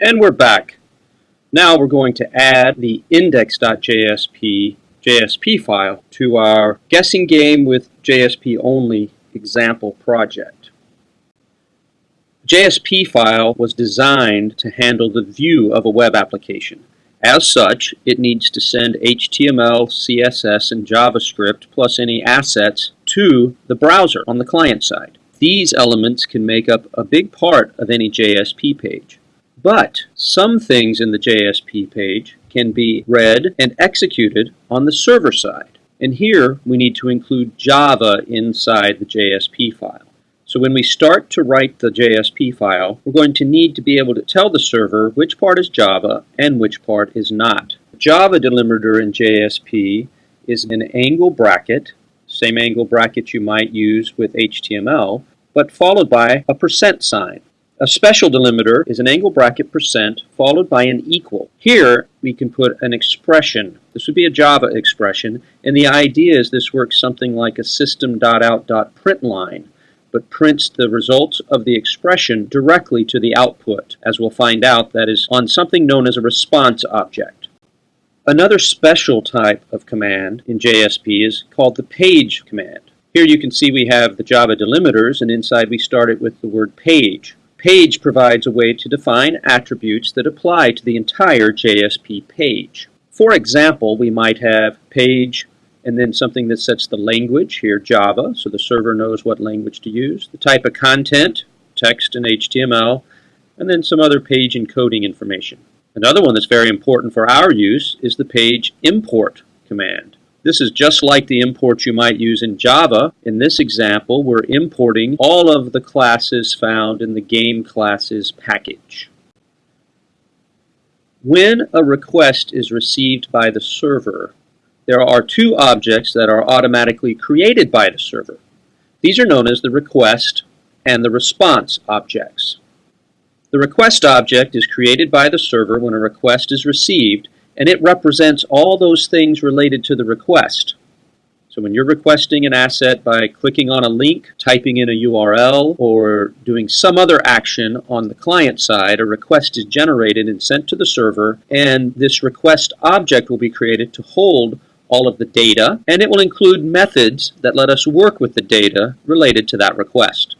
And we're back. Now we're going to add the index.jsp JSP file to our guessing game with JSP only example project. JSP file was designed to handle the view of a web application. As such, it needs to send HTML, CSS, and JavaScript plus any assets to the browser on the client side. These elements can make up a big part of any JSP page. But some things in the JSP page can be read and executed on the server side. And here we need to include Java inside the JSP file. So when we start to write the JSP file, we're going to need to be able to tell the server which part is Java and which part is not. Java delimiter in JSP is an angle bracket, same angle bracket you might use with HTML, but followed by a percent sign. A special delimiter is an angle bracket percent followed by an equal. Here we can put an expression. This would be a Java expression, and the idea is this works something like a system.out.println but prints the results of the expression directly to the output, as we'll find out that is on something known as a response object. Another special type of command in JSP is called the page command. Here you can see we have the Java delimiters, and inside we start it with the word page. Page provides a way to define attributes that apply to the entire JSP page. For example, we might have page and then something that sets the language, here Java, so the server knows what language to use, the type of content, text and HTML, and then some other page encoding information. Another one that's very important for our use is the page import command. This is just like the import you might use in Java. In this example, we're importing all of the classes found in the game classes package. When a request is received by the server, there are two objects that are automatically created by the server. These are known as the request and the response objects. The request object is created by the server when a request is received, and it represents all those things related to the request. So when you're requesting an asset by clicking on a link, typing in a URL, or doing some other action on the client side, a request is generated and sent to the server, and this request object will be created to hold all of the data, and it will include methods that let us work with the data related to that request.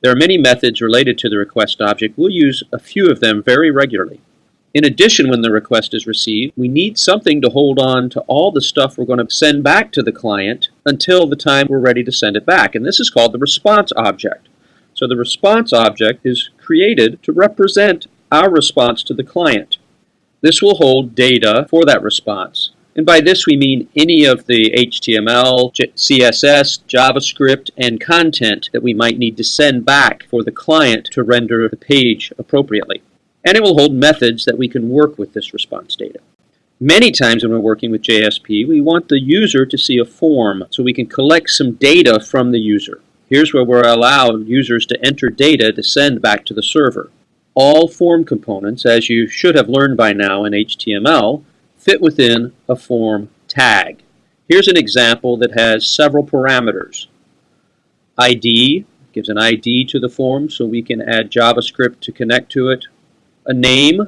There are many methods related to the request object. We'll use a few of them very regularly. In addition, when the request is received, we need something to hold on to all the stuff we're going to send back to the client until the time we're ready to send it back. And this is called the response object. So the response object is created to represent our response to the client. This will hold data for that response. And by this we mean any of the HTML, CSS, JavaScript, and content that we might need to send back for the client to render the page appropriately. And it will hold methods that we can work with this response data. Many times when we're working with JSP, we want the user to see a form so we can collect some data from the user. Here's where we're allowed users to enter data to send back to the server. All form components, as you should have learned by now in HTML, fit within a form tag. Here's an example that has several parameters. ID gives an ID to the form so we can add JavaScript to connect to it. A name,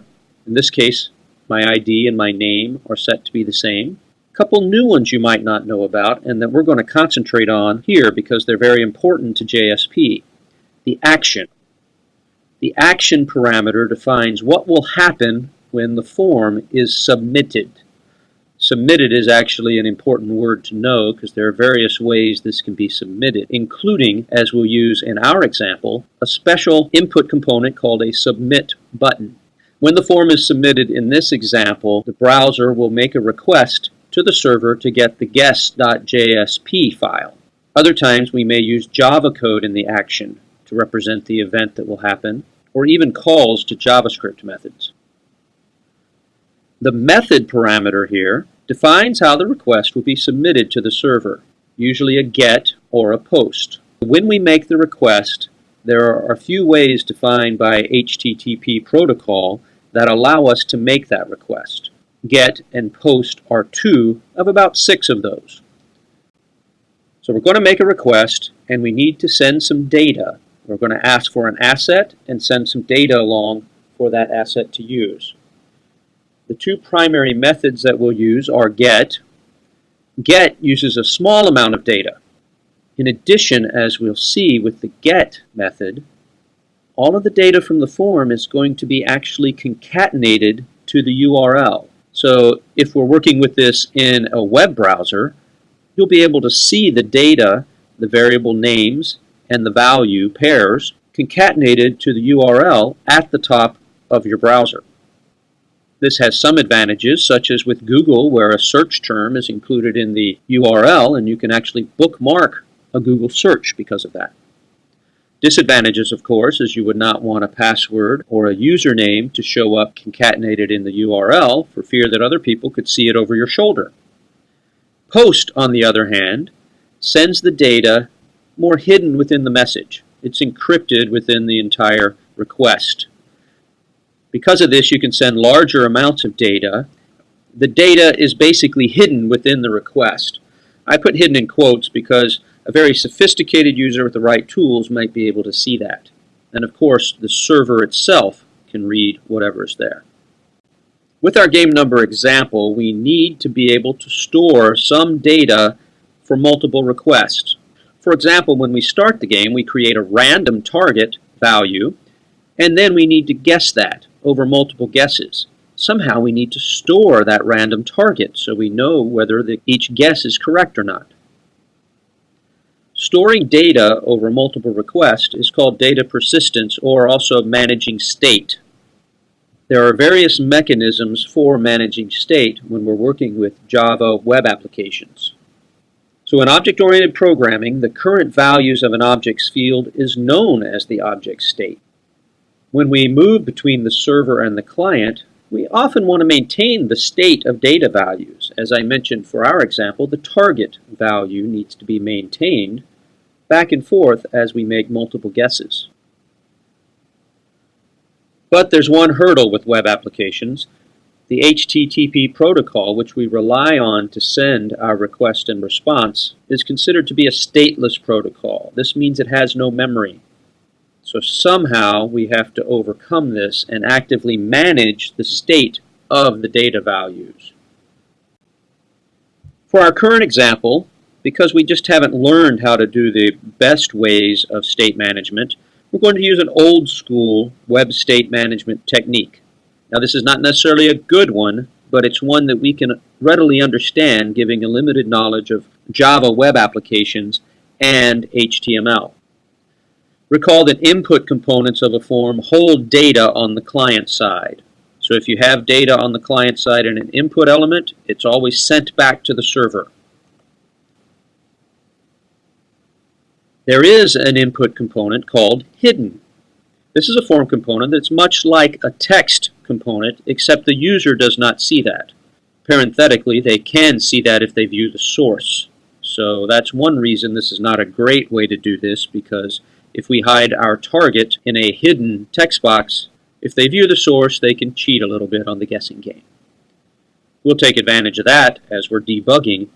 in this case my ID and my name are set to be the same. A couple new ones you might not know about and that we're going to concentrate on here because they're very important to JSP. The action. The action parameter defines what will happen when the form is submitted. Submitted is actually an important word to know because there are various ways this can be submitted, including, as we'll use in our example, a special input component called a submit button. When the form is submitted in this example, the browser will make a request to the server to get the guest.jsp file. Other times we may use Java code in the action to represent the event that will happen, or even calls to JavaScript methods. The method parameter here defines how the request will be submitted to the server, usually a GET or a POST. When we make the request, there are a few ways defined by HTTP protocol that allow us to make that request. GET and POST are two of about six of those. So we're going to make a request and we need to send some data. We're going to ask for an asset and send some data along for that asset to use. The two primary methods that we'll use are GET. GET uses a small amount of data. In addition, as we'll see with the GET method, all of the data from the form is going to be actually concatenated to the URL. So if we're working with this in a web browser, you'll be able to see the data, the variable names, and the value pairs concatenated to the URL at the top of your browser. This has some advantages, such as with Google, where a search term is included in the URL, and you can actually bookmark a Google search because of that. Disadvantages, of course, is you would not want a password or a username to show up concatenated in the URL for fear that other people could see it over your shoulder. Post, on the other hand, sends the data more hidden within the message. It's encrypted within the entire request. Because of this, you can send larger amounts of data. The data is basically hidden within the request. I put hidden in quotes because a very sophisticated user with the right tools might be able to see that. And of course, the server itself can read whatever is there. With our game number example, we need to be able to store some data for multiple requests. For example, when we start the game, we create a random target value, and then we need to guess that over multiple guesses. Somehow we need to store that random target so we know whether the, each guess is correct or not. Storing data over multiple requests is called data persistence or also managing state. There are various mechanisms for managing state when we're working with Java web applications. So in object-oriented programming, the current values of an object's field is known as the object state. When we move between the server and the client, we often want to maintain the state of data values. As I mentioned for our example, the target value needs to be maintained back and forth as we make multiple guesses. But there's one hurdle with web applications. The HTTP protocol, which we rely on to send our request and response, is considered to be a stateless protocol. This means it has no memory. So somehow we have to overcome this and actively manage the state of the data values. For our current example, because we just haven't learned how to do the best ways of state management, we're going to use an old school web state management technique. Now this is not necessarily a good one, but it's one that we can readily understand giving a limited knowledge of Java web applications and HTML. Recall that input components of a form hold data on the client side. So if you have data on the client side in an input element, it's always sent back to the server. There is an input component called hidden. This is a form component that's much like a text component, except the user does not see that. Parenthetically, they can see that if they view the source. So that's one reason this is not a great way to do this, because if we hide our target in a hidden text box, if they view the source, they can cheat a little bit on the guessing game. We'll take advantage of that as we're debugging.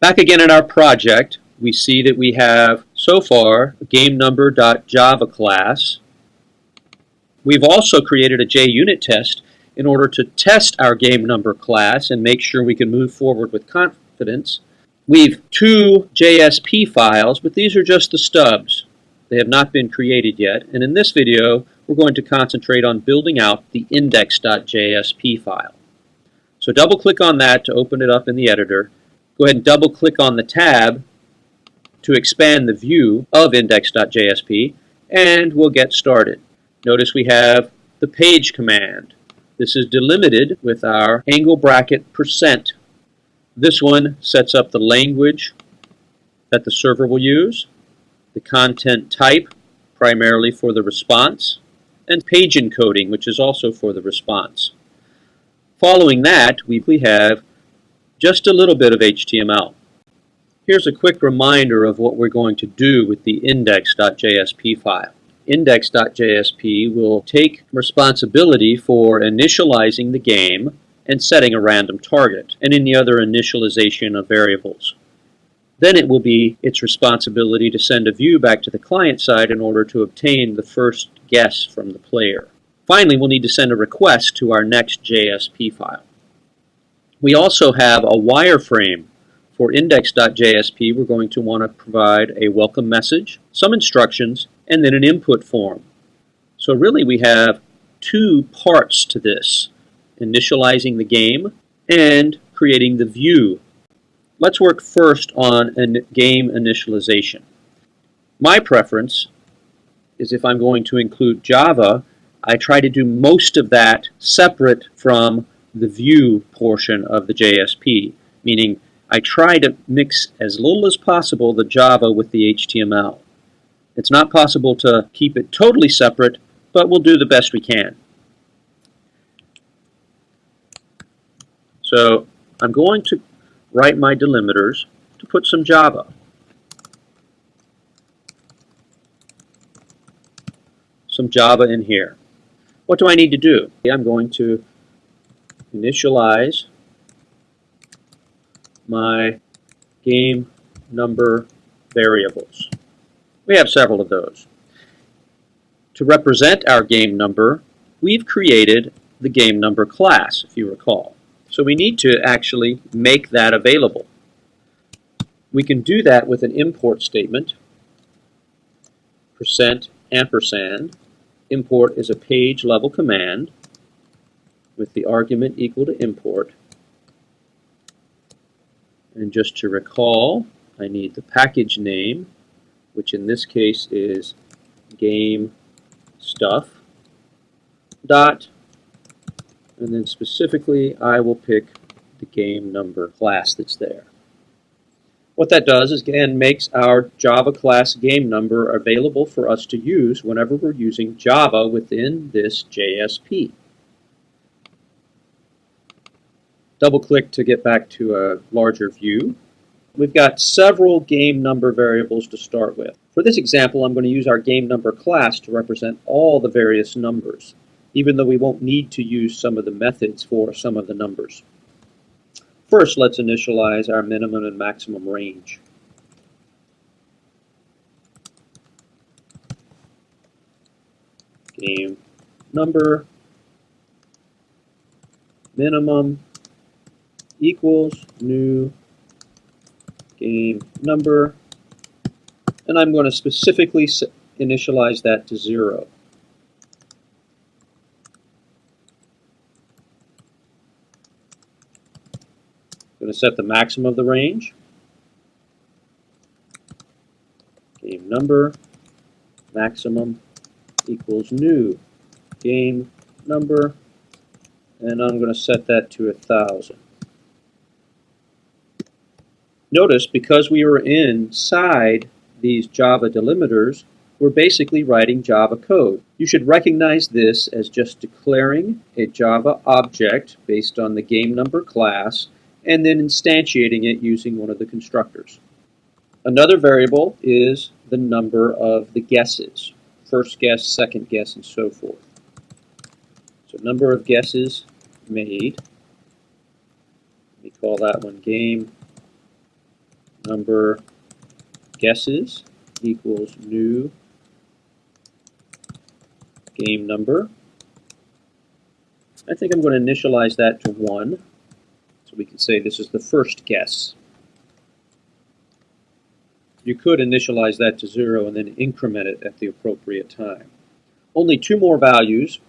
Back again in our project, we see that we have, so far, GameNumber.java class. We've also created a JUnit test in order to test our GameNumber class and make sure we can move forward with confidence. We've two JSP files, but these are just the stubs. They have not been created yet, and in this video we're going to concentrate on building out the index.jsp file. So double click on that to open it up in the editor. Go ahead and double click on the tab to expand the view of index.jsp, and we'll get started. Notice we have the page command. This is delimited with our angle bracket percent this one sets up the language that the server will use, the content type, primarily for the response, and page encoding, which is also for the response. Following that, we have just a little bit of HTML. Here's a quick reminder of what we're going to do with the index.jsp file. Index.jsp will take responsibility for initializing the game and setting a random target, and any other initialization of variables. Then it will be its responsibility to send a view back to the client side in order to obtain the first guess from the player. Finally, we'll need to send a request to our next JSP file. We also have a wireframe. For index.jsp, we're going to want to provide a welcome message, some instructions, and then an input form. So really we have two parts to this, initializing the game and creating the view. Let's work first on a game initialization. My preference is if I'm going to include Java, I try to do most of that separate from the view portion of the JSP, meaning I try to mix as little as possible the Java with the HTML. It's not possible to keep it totally separate, but we'll do the best we can. So I'm going to write my delimiters to put some Java. Some Java in here. What do I need to do? I'm going to initialize my game number variables. We have several of those. To represent our game number, we've created the game number class, if you recall. So we need to actually make that available. We can do that with an import statement, percent ampersand. Import is a page level command with the argument equal to import. And just to recall, I need the package name, which in this case is game stuff dot and then specifically I will pick the game number class that's there. What that does is again makes our Java class game number available for us to use whenever we're using Java within this JSP. Double click to get back to a larger view. We've got several game number variables to start with. For this example, I'm going to use our game number class to represent all the various numbers, even though we won't need to use some of the methods for some of the numbers. First, let's initialize our minimum and maximum range. Game number minimum equals new game number, and I'm going to specifically initialize that to 0. I'm going to set the maximum of the range, game number, maximum equals new game number, and I'm going to set that to a thousand. Notice because we were inside these Java delimiters, we're basically writing Java code. You should recognize this as just declaring a Java object based on the game number class and then instantiating it using one of the constructors. Another variable is the number of the guesses, first guess, second guess, and so forth. So number of guesses made, we call that one game number guesses equals new game number. I think I'm going to initialize that to 1. So we can say this is the first guess. You could initialize that to 0 and then increment it at the appropriate time. Only two more values,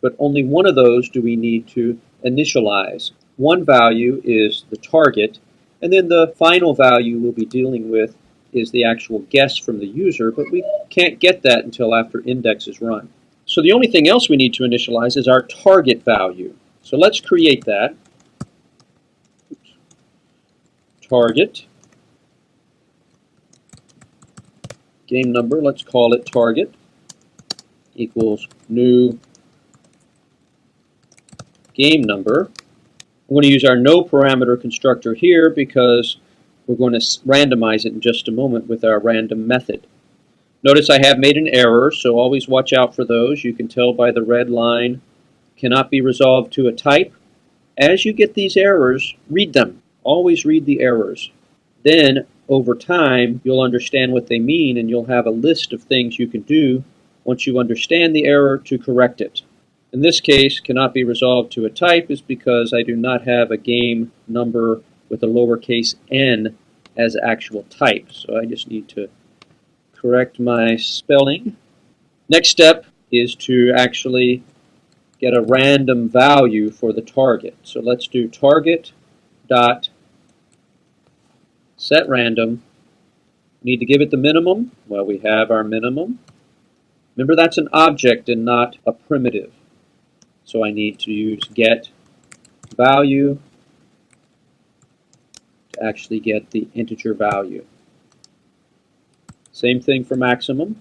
but only one of those do we need to initialize. One value is the target, and then the final value we'll be dealing with is the actual guess from the user, but we can't get that until after index is run. So the only thing else we need to initialize is our target value. So let's create that. Oops. Target. Game number, let's call it target, equals new game number. I'm going to use our no parameter constructor here because we're going to randomize it in just a moment with our random method. Notice I have made an error, so always watch out for those. You can tell by the red line cannot be resolved to a type. As you get these errors, read them. Always read the errors. Then over time, you'll understand what they mean and you'll have a list of things you can do once you understand the error to correct it. In this case, cannot be resolved to a type is because I do not have a game number with a lowercase n as actual type. So I just need to correct my spelling. Next step is to actually get a random value for the target. So let's do target dot set random. Need to give it the minimum. Well, we have our minimum. Remember, that's an object and not a primitive. So I need to use get value to actually get the integer value. Same thing for maximum.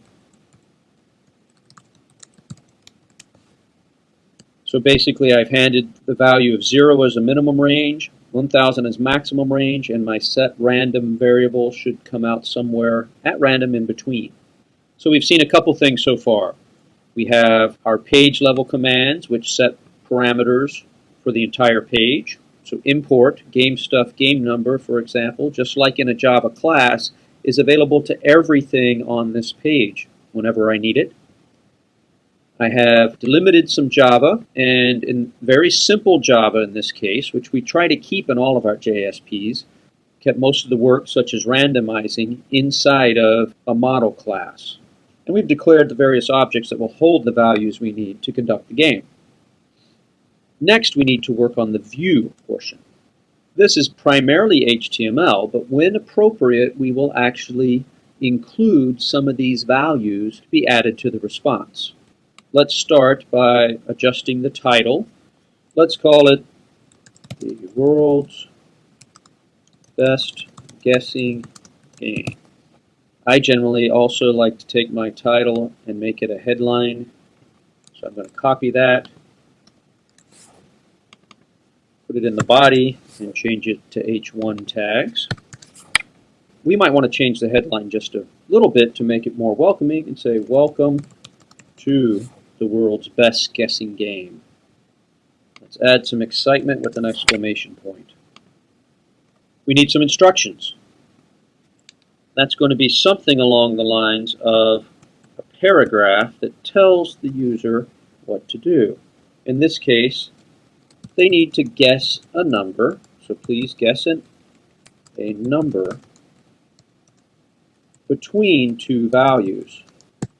So basically I've handed the value of 0 as a minimum range, 1000 as maximum range, and my set random variable should come out somewhere at random in between. So we've seen a couple things so far. We have our page level commands which set parameters for the entire page. So import game stuff game number, for example, just like in a Java class, is available to everything on this page whenever I need it. I have delimited some Java, and in very simple Java in this case, which we try to keep in all of our JSPs, kept most of the work, such as randomizing, inside of a model class. And we've declared the various objects that will hold the values we need to conduct the game. Next, we need to work on the view portion. This is primarily HTML, but when appropriate, we will actually include some of these values to be added to the response. Let's start by adjusting the title. Let's call it the world's best guessing game. I generally also like to take my title and make it a headline. So I'm going to copy that, put it in the body, and change it to H1 tags. We might want to change the headline just a little bit to make it more welcoming and say, Welcome to the world's best guessing game. Let's add some excitement with an exclamation point. We need some instructions. That's going to be something along the lines of a paragraph that tells the user what to do. In this case, they need to guess a number, so please guess a number between two values.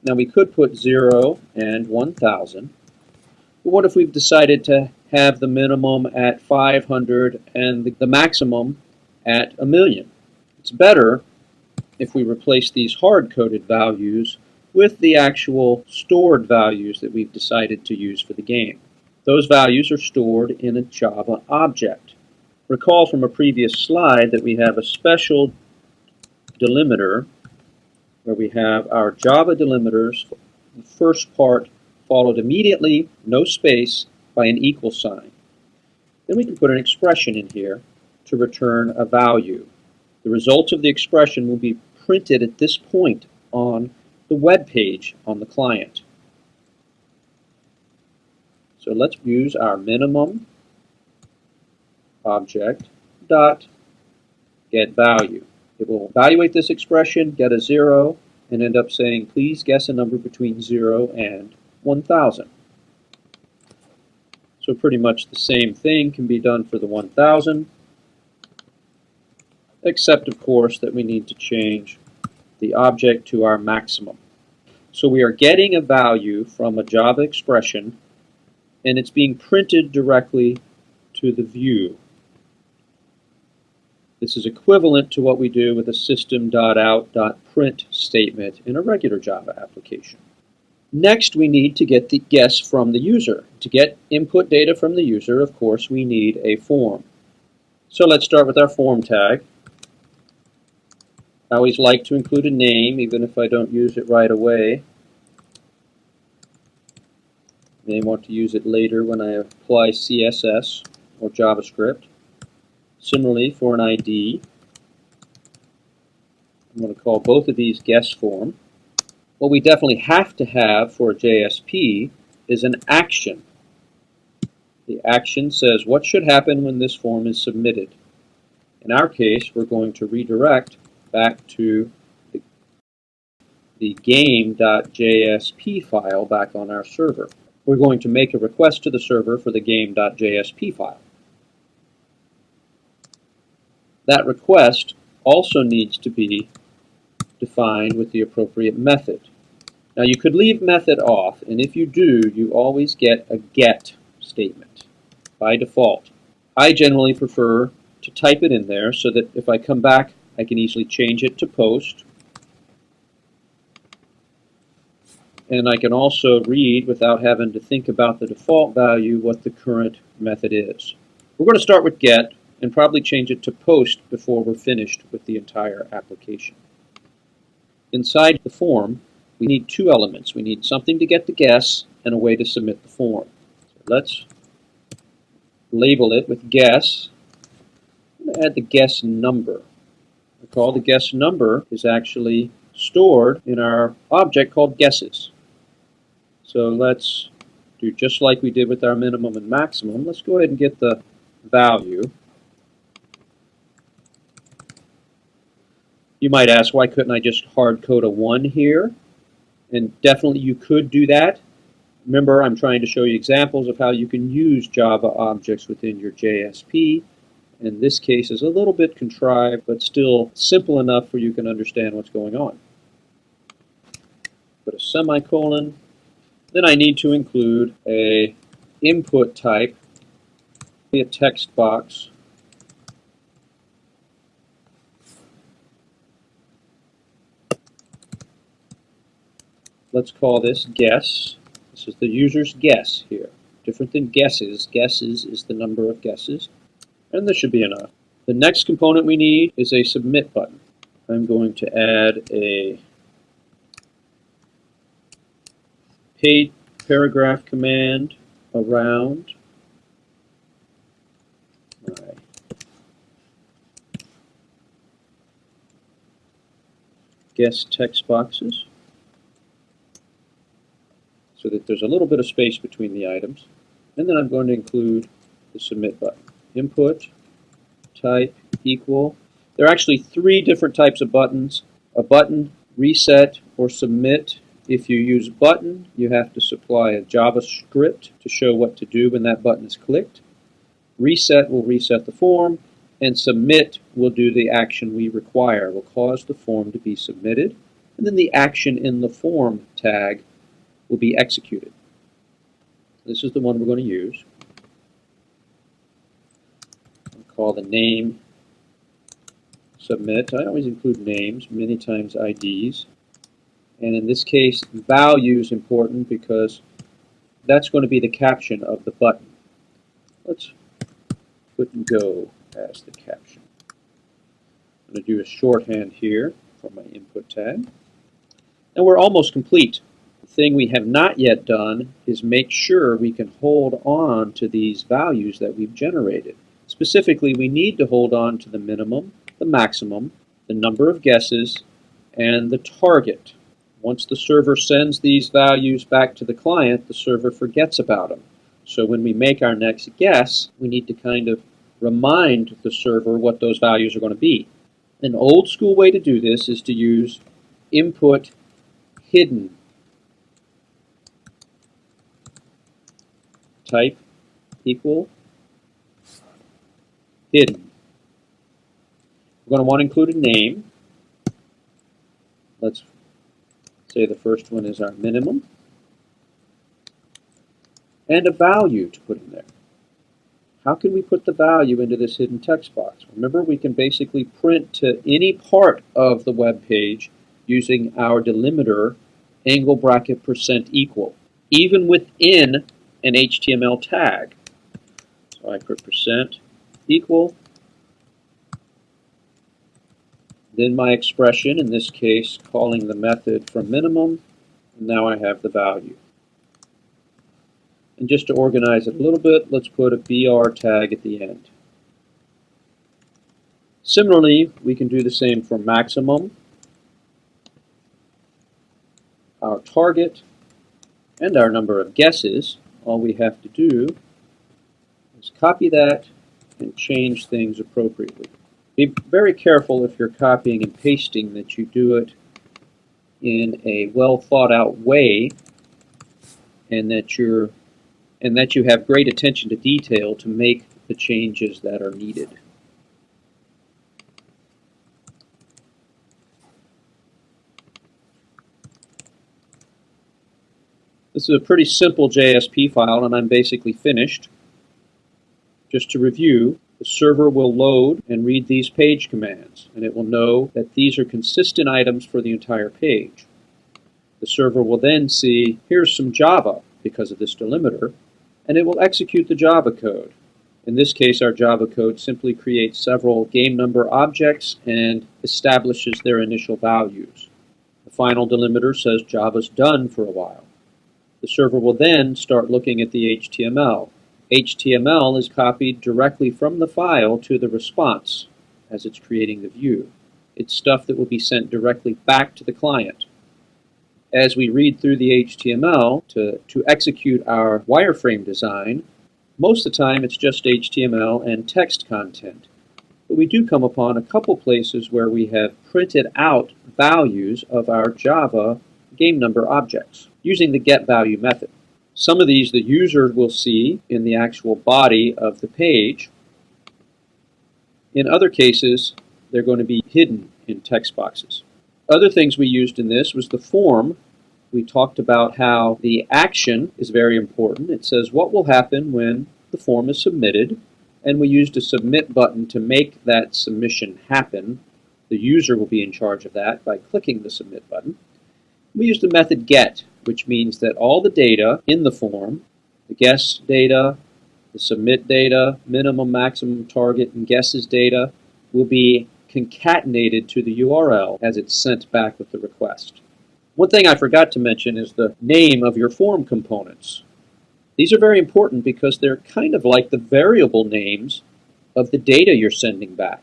Now we could put 0 and 1,000. But what if we've decided to have the minimum at 500 and the maximum at a million? It's better if we replace these hard-coded values with the actual stored values that we've decided to use for the game. Those values are stored in a Java object. Recall from a previous slide that we have a special delimiter where we have our Java delimiters, the first part followed immediately, no space, by an equal sign. Then we can put an expression in here to return a value. The result of the expression will be printed at this point on the web page on the client. So let's use our minimum object dot get value. It will evaluate this expression, get a 0, and end up saying, please guess a number between 0 and 1,000. So pretty much the same thing can be done for the 1,000, except of course that we need to change the object to our maximum. So we are getting a value from a Java expression, and it's being printed directly to the view. This is equivalent to what we do with a system.out.print statement in a regular Java application. Next, we need to get the guess from the user. To get input data from the user, of course, we need a form. So let's start with our form tag. I always like to include a name, even if I don't use it right away. May want to use it later when I apply CSS or JavaScript. Similarly, for an ID, I'm going to call both of these guest form. What we definitely have to have for a JSP is an action. The action says what should happen when this form is submitted. In our case, we're going to redirect back to the, the game.jsp file back on our server. We're going to make a request to the server for the game.jsp file. That request also needs to be defined with the appropriate method. Now you could leave method off, and if you do, you always get a get statement by default. I generally prefer to type it in there so that if I come back, I can easily change it to post. And I can also read without having to think about the default value what the current method is. We're going to start with get and probably change it to post before we're finished with the entire application. Inside the form, we need two elements. We need something to get the guess and a way to submit the form. So let's label it with guess. Add the guess number. Recall the guess number is actually stored in our object called guesses. So let's do just like we did with our minimum and maximum. Let's go ahead and get the value. You might ask, why couldn't I just hard code a 1 here? And definitely you could do that. Remember, I'm trying to show you examples of how you can use Java objects within your JSP. In this case is a little bit contrived, but still simple enough where you can understand what's going on. Put a semicolon. Then I need to include a input type, a text box, let's call this guess. This is the user's guess here. Different than guesses. Guesses is the number of guesses. And this should be enough. The next component we need is a submit button. I'm going to add a paid paragraph command around my guess text boxes so that there's a little bit of space between the items. And then I'm going to include the submit button. Input, type, equal. There are actually three different types of buttons. A button, reset, or submit. If you use button, you have to supply a JavaScript to show what to do when that button is clicked. Reset will reset the form, and submit will do the action we require, will cause the form to be submitted. And then the action in the form tag will be executed. This is the one we're going to use. Call the name submit. I always include names, many times IDs. And in this case, value is important because that's going to be the caption of the button. Let's put and go as the caption. I'm going to do a shorthand here for my input tag. And we're almost complete The thing we have not yet done is make sure we can hold on to these values that we've generated. Specifically, we need to hold on to the minimum, the maximum, the number of guesses, and the target. Once the server sends these values back to the client, the server forgets about them. So when we make our next guess, we need to kind of remind the server what those values are going to be. An old school way to do this is to use input hidden type equal hidden. We're going to want to include a name. Let's say the first one is our minimum. And a value to put in there. How can we put the value into this hidden text box? Remember, we can basically print to any part of the web page using our delimiter angle bracket percent equal. Even within an HTML tag. So I put percent equal, then my expression, in this case calling the method from minimum, and now I have the value. And just to organize it a little bit, let's put a BR tag at the end. Similarly, we can do the same for maximum, our target, and our number of guesses all we have to do is copy that and change things appropriately. Be very careful if you're copying and pasting that you do it in a well thought out way and that you're and that you have great attention to detail to make the changes that are needed. This is a pretty simple JSP file and I'm basically finished. Just to review, the server will load and read these page commands and it will know that these are consistent items for the entire page. The server will then see, here's some Java because of this delimiter, and it will execute the Java code. In this case, our Java code simply creates several game number objects and establishes their initial values. The final delimiter says Java's done for a while. The server will then start looking at the HTML. HTML is copied directly from the file to the response as it's creating the view. It's stuff that will be sent directly back to the client. As we read through the HTML to, to execute our wireframe design, most of the time it's just HTML and text content. But we do come upon a couple places where we have printed out values of our Java game number objects using the getValue method. Some of these the user will see in the actual body of the page. In other cases, they're going to be hidden in text boxes. Other things we used in this was the form. We talked about how the action is very important. It says what will happen when the form is submitted, and we used a submit button to make that submission happen. The user will be in charge of that by clicking the submit button. We used the method get, which means that all the data in the form, the guess data, the submit data, minimum, maximum, target, and guesses data, will be concatenated to the URL as it's sent back with the request. One thing I forgot to mention is the name of your form components. These are very important because they're kind of like the variable names of the data you're sending back.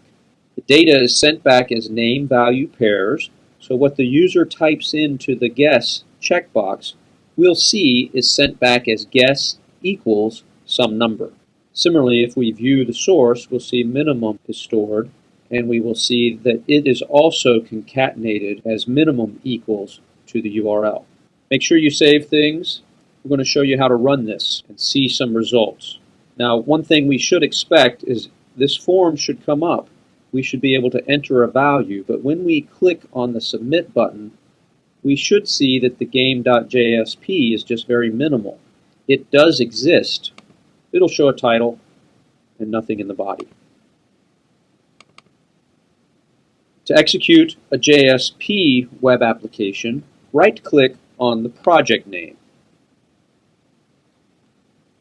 The data is sent back as name value pairs so what the user types into the guess checkbox, we'll see is sent back as guess equals some number. Similarly, if we view the source, we'll see minimum is stored, and we will see that it is also concatenated as minimum equals to the URL. Make sure you save things. We're going to show you how to run this and see some results. Now, one thing we should expect is this form should come up we should be able to enter a value. But when we click on the submit button, we should see that the game.jsp is just very minimal. It does exist. It'll show a title and nothing in the body. To execute a JSP web application, right-click on the project name.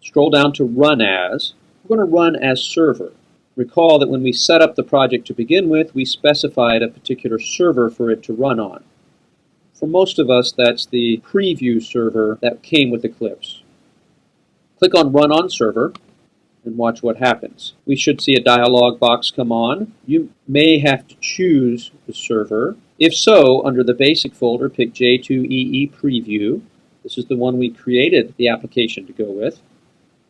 Scroll down to Run As. We're going to run as server. Recall that when we set up the project to begin with, we specified a particular server for it to run on. For most of us, that's the preview server that came with Eclipse. Click on Run on Server and watch what happens. We should see a dialog box come on. You may have to choose the server. If so, under the Basic folder, pick J2EE Preview. This is the one we created the application to go with.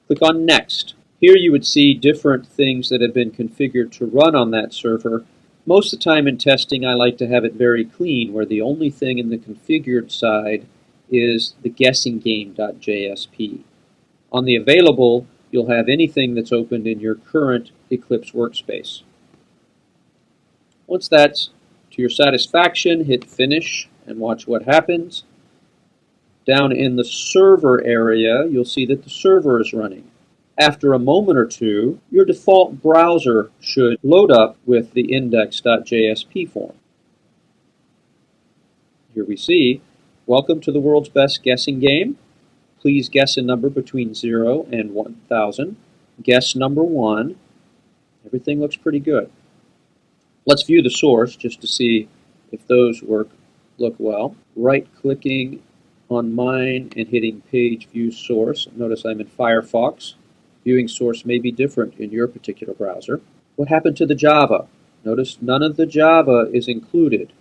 Click on Next. Here you would see different things that have been configured to run on that server. Most of the time in testing I like to have it very clean where the only thing in the configured side is the guessinggame.jsp. On the available you'll have anything that's opened in your current Eclipse workspace. Once that's to your satisfaction, hit finish and watch what happens. Down in the server area, you'll see that the server is running. After a moment or two, your default browser should load up with the index.jsp form. Here we see, welcome to the world's best guessing game. Please guess a number between 0 and 1000. Guess number 1. Everything looks pretty good. Let's view the source just to see if those work look well. Right-clicking on mine and hitting page view source. Notice I'm in Firefox. Viewing source may be different in your particular browser. What happened to the Java? Notice none of the Java is included.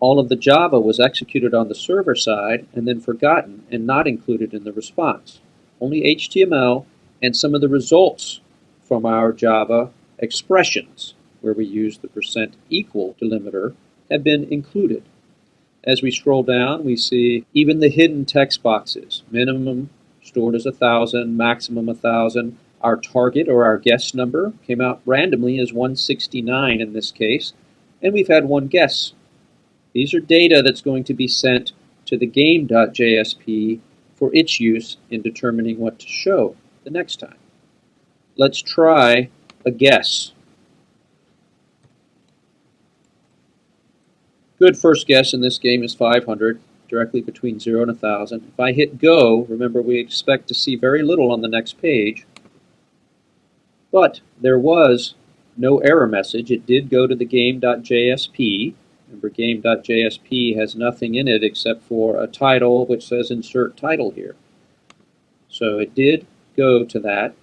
All of the Java was executed on the server side and then forgotten and not included in the response. Only HTML and some of the results from our Java expressions where we use the percent equal delimiter, have been included. As we scroll down, we see even the hidden text boxes, minimum stored as 1,000, maximum 1,000. Our target or our guess number came out randomly as 169 in this case, and we've had one guess. These are data that's going to be sent to the game.jsp for its use in determining what to show the next time. Let's try a guess. Good first guess in this game is 500, directly between 0 and 1000. If I hit go, remember we expect to see very little on the next page, but there was no error message. It did go to the game.jsp. Remember, game.jsp has nothing in it except for a title which says insert title here. So it did go to that.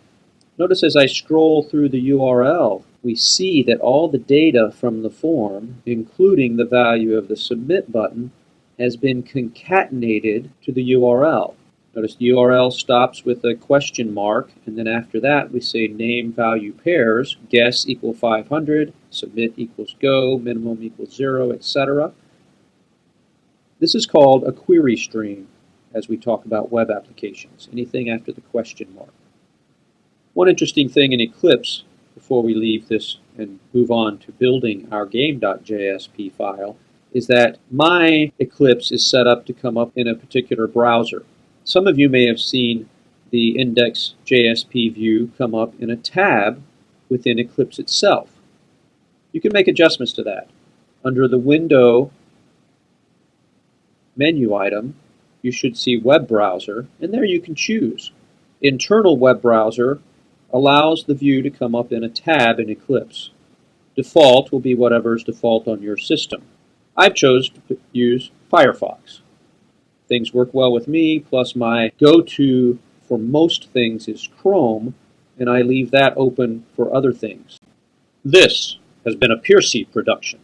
Notice as I scroll through the URL, we see that all the data from the form, including the value of the submit button, has been concatenated to the URL. Notice the URL stops with a question mark, and then after that we say name value pairs, guess equal 500, submit equals go, minimum equals 0, etc. This is called a query string as we talk about web applications, anything after the question mark. One interesting thing in Eclipse before we leave this and move on to building our game.jsp file is that my Eclipse is set up to come up in a particular browser. Some of you may have seen the index.jsp view come up in a tab within Eclipse itself. You can make adjustments to that. Under the Window menu item, you should see Web Browser, and there you can choose. Internal Web Browser allows the view to come up in a tab in Eclipse. Default will be whatever is default on your system. I've chosen to use Firefox. Things work well with me, plus my go-to for most things is Chrome, and I leave that open for other things. This has been a PeerSeat production.